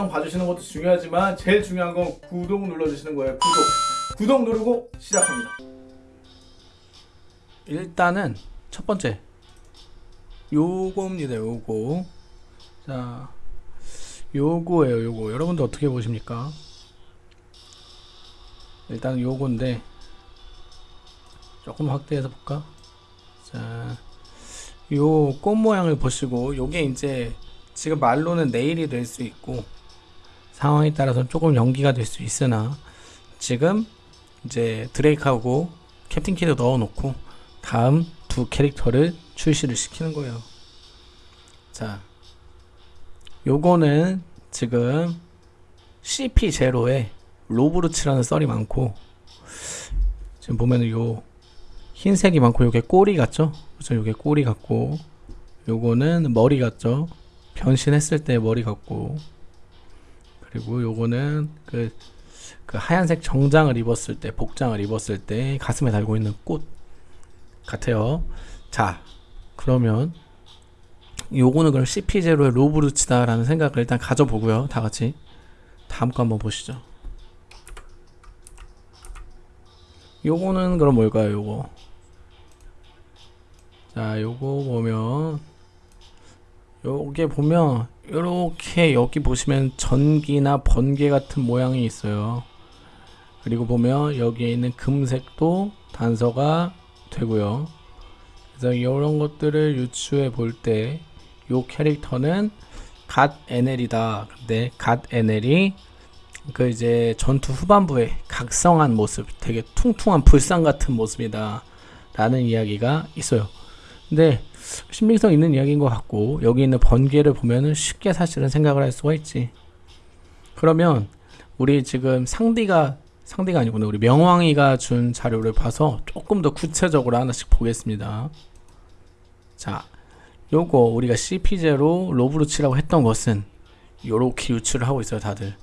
영상 봐주시는 것도 중요하지만 제일 중요한 건 구독 눌러주시는 거예요. 구독. 구독 누르고 시작합니다. 일단은 첫 번째. 요거입니다 요거. 자 요거예요 요거. 여러분들 어떻게 보십니까? 일단 요건데 조금 확대해서 볼까? 자 요 꽃 모양을 보시고 요게 이제 지금 말로는 내일이 될 수 있고 상황에 따라서 조금 연기가 될 수 있으나 지금 이제 드레이크하고 캡틴 키드 넣어 놓고 다음 두 캐릭터를 출시를 시키는 거예요 자 요거는 지금 CP0에 로브 루치라는 썰이 많고 지금 보면은 요 흰색이 많고 요게 꼬리 같죠? 그렇죠 요게 꼬리 같고 요거는 머리 같죠? 변신했을 때 머리 같고 그리고 요거는 그, 그 하얀색 정장을 입었을 때 복장을 입었을 때 가슴에 달고 있는 꽃 같아요. 자 그러면 요거는 그럼 CP0의 로브루츠다 라는 생각을 일단 가져보고요. 다같이 다음 거 한번 보시죠. 요거는 그럼 뭘까요 요거? 자 요거 보면 요게 보면 요렇게 여기 보시면 전기나 번개 같은 모양이 있어요. 그리고 보면 여기에 있는 금색도 단서가 되고요. 그래서 이런 것들을 유추해 볼때요 캐릭터는 갓 NL이다. 근데 갓 NL이 그 이제 전투 후반부에 각성한 모습 되게 퉁퉁한 불상 같은 모습이다 라는 이야기가 있어요. 근데 신빙성 있는 이야기인 것 같고 여기 있는 번개를 보면은 쉽게 사실은 생각을 할 수가 있지. 그러면 우리 지금 상디가 상디가 아니구나. 우리 명왕이가 준 자료를 봐서 조금 더 구체적으로 하나씩 보겠습니다. 자 요거 우리가 CP0 로브루치라고 했던 것은 요렇게 유추를 하고 있어요 다들.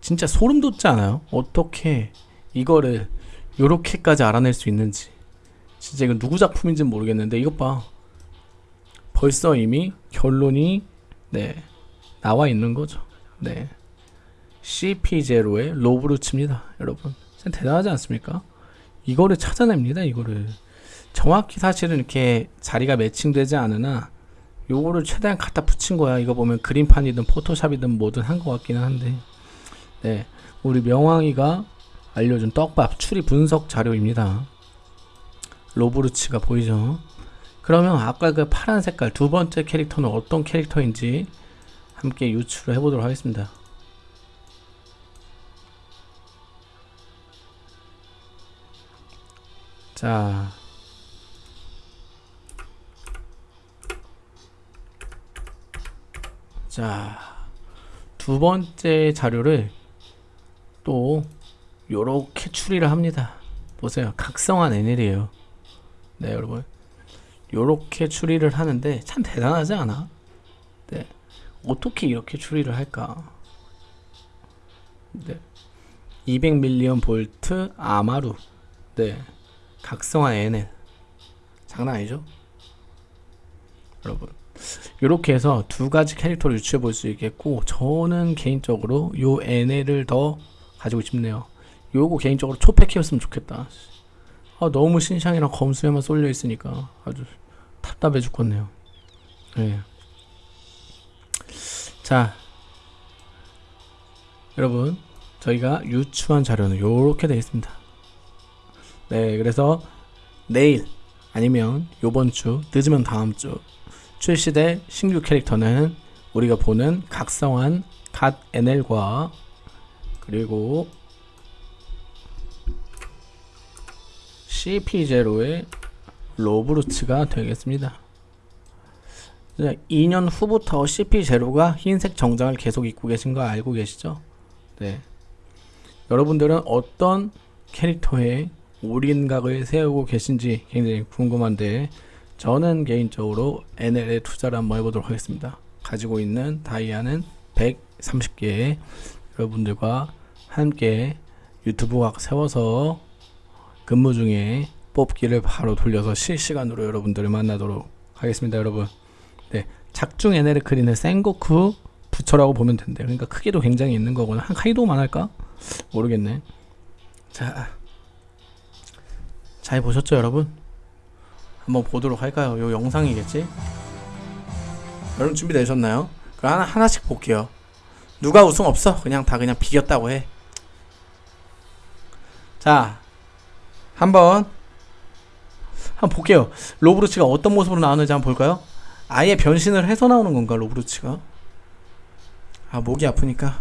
진짜 소름 돋지 않아요? 어떻게 이거를 요렇게까지 알아낼 수 있는지. 진짜 이거 누구 작품인지 는 모르겠는데 이것 봐 벌써 이미 결론이 네 나와 있는 거죠. 네. CP0의 로브루츠입니다 여러분. 진짜 대단하지 않습니까? 이거를 찾아냅니다 이거를. 정확히 사실은 이렇게 자리가 매칭되지 않으나 요거를 최대한 갖다 붙인 거야. 이거 보면 그림판이든 포토샵이든 뭐든 한 것 같기는 한데. 네. 우리 명왕이가 알려준 떡밥 추리 분석 자료입니다. 로브루츠가 보이죠 그러면 아까 그 파란 색깔 두 번째 캐릭터는 어떤 캐릭터인지 함께 유추를 해보도록 하겠습니다 자 자, 두 번째 자료를 또 요렇게 추리를 합니다. 보세요. 각성한 NL이에요. 네, 여러분. 요렇게 추리를 하는데 참 대단하지 않아? 네. 어떻게 이렇게 추리를 할까? 네. 200밀리언 볼트 아마루. 네. 각성한 NL. 장난 아니죠? 여러분. 이렇게 해서 두 가지 캐릭터를 유추해 볼 수 있겠고 저는 개인적으로 요 NL을 더 가지고 싶네요 요거 개인적으로 초패키였으면 좋겠다 아, 너무 신상이랑 검수에만 쏠려 있으니까 아주 답답해 죽겠네요. 네. 자. 여러분 저희가 유추한 자료는 이렇게 되어 있습니다. 네 그래서 내일 아니면 요번 주 늦으면 다음 주 출시될 신규 캐릭터는 우리가 보는 각성한 갓 NL과 그리고 CP0의 로브루츠가 되겠습니다. 2년 후부터 CP0가 흰색 정장을 계속 입고 계신 거 알고 계시죠? 네. 여러분들은 어떤 캐릭터에 올인각을 세우고 계신지 굉장히 궁금한데 저는 개인적으로 NL에 투자를 한번 해보도록 하겠습니다. 가지고 있는 다이아는 130개 여러분들과 함께 유튜브각 세워서 근무 중에 뽑기를 바로 돌려서 실시간으로 여러분들을 만나도록 하겠습니다 여러분 네 작중 NL 크리는 생고쿠 부처라고 보면 된대. 그러니까 크기도 굉장히 있는 거거든. 한 카이도만 할까? 모르겠네. 자, 잘 보셨죠, 여러분? 한번 보도록 할까요? 요 영상이겠지? 여러분 준비되셨나요? 그럼 하나 하나씩 볼게요. 누가 우승 없어? 그냥 다 그냥 비겼다고 해. 자, 한번 한번 볼게요. 로브루치가 어떤 모습으로 나오는지 한번 볼까요? 아예 변신을 해서 나오는 건가 로브루치가? 아 목이 아프니까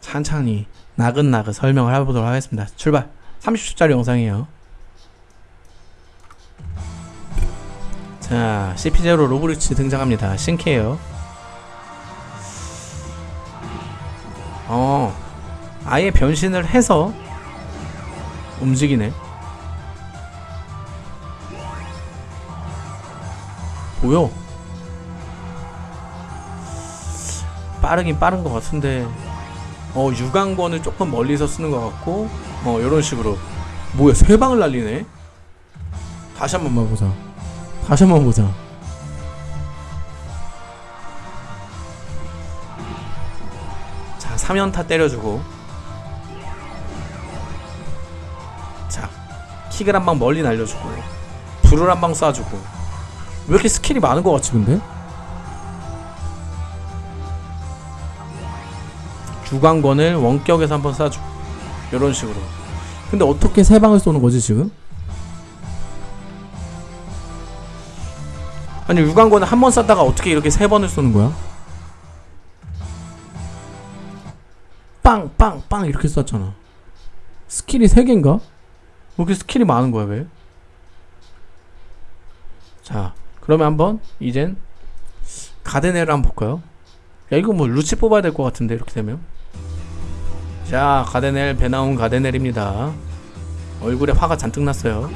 천천히 나긋나긋 설명을 해보도록 하겠습니다. 출발. 30초짜리 영상이에요. 자, CP0 로브루치 등장합니다. 신캐예요. 어, 아예 변신을 해서 움직이네. 보여. 빠르긴 빠른 것 같은데, 어, 유광권을 조금 멀리서 쓰는 것 같고, 어, 이런 식으로. 뭐야, 세 방을 날리네? 다시 한 번만 보자. 다시 한 번 보자. 자, 3연타 때려주고. 자, 킥을 한 방 멀리 날려주고. 불을 한 방 쏴주고. 왜 이렇게 스킬이 많은 것 같지, 근데? 육왕권을 원격에서 한번 쏴주고. 이런 식으로. 근데 어떻게 세 방을 쏘는 거지, 지금? 아니 육왕권을 한번 쐈다가 어떻게 이렇게 세 번을 쏘는 거야? 빵, 빵, 빵 이렇게 쐈잖아. 스킬이 세 개인가? 왜 이렇게 스킬이 많은 거야 왜? 자, 그러면 한번 이젠 갓 에넬을 한번 볼까요? 야 이거 뭐 루치 뽑아야 될 것 같은데 이렇게 되면. 자, 갓 에넬 배 나온 갓 에넬입니다. 얼굴에 화가 잔뜩 났어요.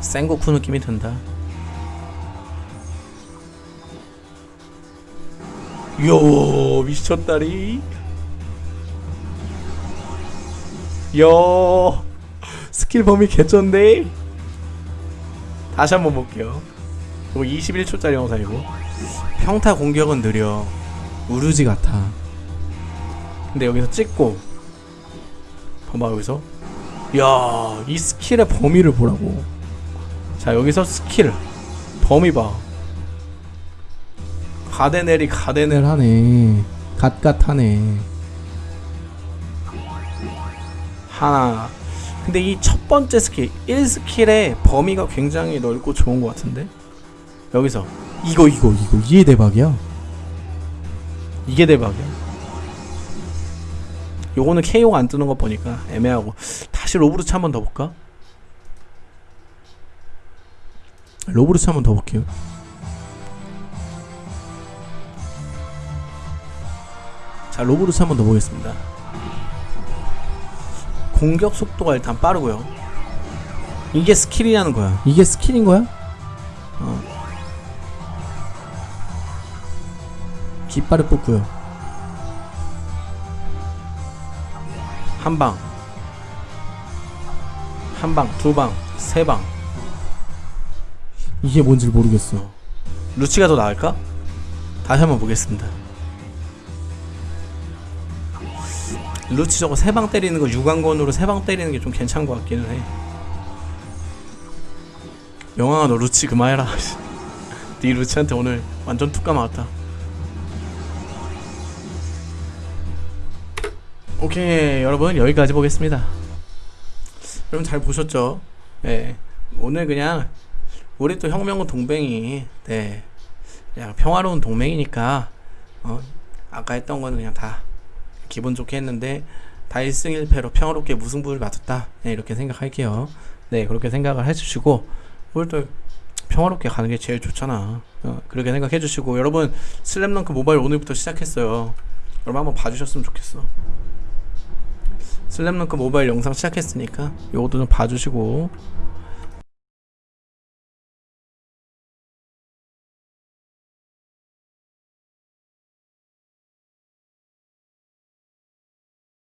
센고쿠 느낌이 든다. 요 미쳤다리. 요 스킬 범위 개쩐데. 다시 한번 볼게요. 이거 21초짜리 영상이고. 평타 공격은 느려. 우르지 같아. 근데 여기서 찍고. 봐봐 여기서. 야 이 스킬의 범위를 보라고. 자 여기서 스킬. 범위 봐. 가데넬이 가데넬 하네. 갓갓하네. 하나 근데 이 첫 번째 스킬 1스킬의 범위가 굉장히 넓고 좋은 것 같은데 여기서 이거 이거 이거 이게 대박이야 이게 대박이야 요거는 KO가 안 뜨는 거 보니까 애매하고 다시 로브루츠 한 번 더 볼까? 로브루츠 한 번 더 볼게요. 자, 로브루츠 한 번 더 보겠습니다. 공격 속도가 일단 빠르고요. 이게 스킬이라는 거야. 이게 스킬인 거야? 어. 깃발을 뽑고요. 한 방. 한 방, 두 방, 세 방. 이게 뭔지 모르겠어. 루치가 더 나을까? 다시 한번 보겠습니다. 루치 저거 세 방 때리는 거 유광권으로 세 방 때리는 게 좀 괜찮은 것 같기는 해. 영광아 너 루치 그만해라. 네 루치한테 오늘 완전 툭가 맞았다. 오케이 여러분 여기까지 보겠습니다. 여러분 잘 보셨죠? 네 오늘 그냥 우리 또 혁명은 동맹이 네 그냥 평화로운 동맹이니까 어 아까 했던 거는 그냥 다 기분 좋게 했는데 다 1승 1패로 평화롭게 무승부를 맞췄다. 네, 이렇게 생각할게요. 네 그렇게 생각을 해주시고 우리 또 평화롭게 가는 게 제일 좋잖아. 어, 그렇게 생각해 주시고 여러분 슬램덩크 모바일 오늘부터 시작했어요. 여러분 한번 봐주셨으면 좋겠어. 슬램덩크 모바일 영상 시작했으니까 요것도 좀 봐주시고